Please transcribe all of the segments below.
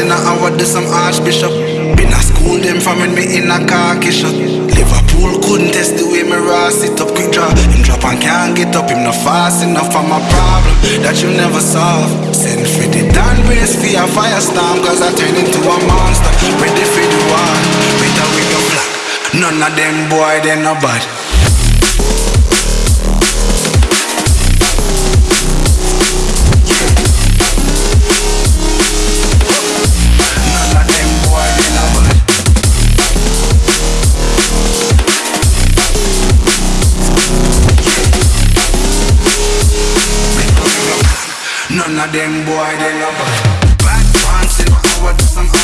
in a hour, do some archbishop. Been a school them from when me in a car shot. Liverpool couldn't test the way me raw sit up quick draw. Him drop and can't get up, him not fast enough for my problem that you never solve. Send for the Dan race for a firestorm, cause I turn into a monster. Ready for the war, better with your black. None of them boy, they no bad. None of them boy, they love bad. Bad pants in do some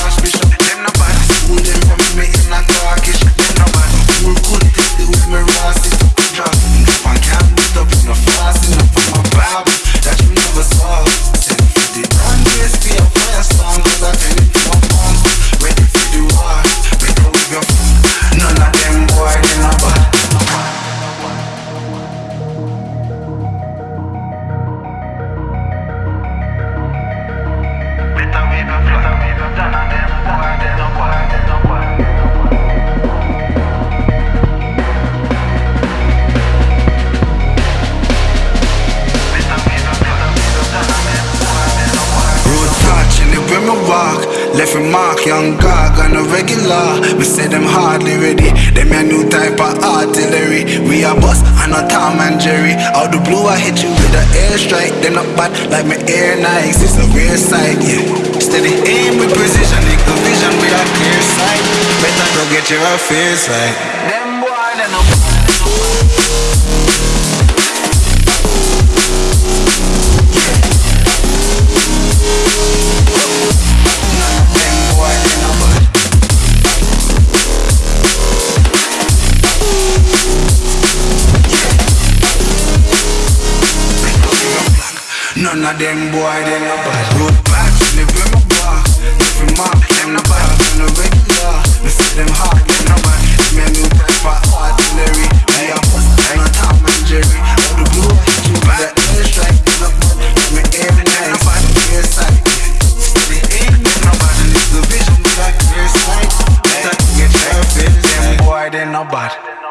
Left a mark, young gog on a regular. Me say them hardly ready Them a new type of artillery. We a bus and a Tom and Jerry. Out the blue I hit you with a airstrike. Them not bad like me air Nikes. It's a rare sight, yeah. Steady aim with precision. Nigga vision with a clear sight. Better go get your affairs right. Them boy, they no None of them boy, them not bad Road vibes, live with my bar. Every my. them not bad On the regular, me fit them hard, them not bad It's me a new artillery. Me I'm a Tom and Jerry. All the blue, keep that air strike Them not bad, give me air, them not bad sight, vision, air sight That them boy, bad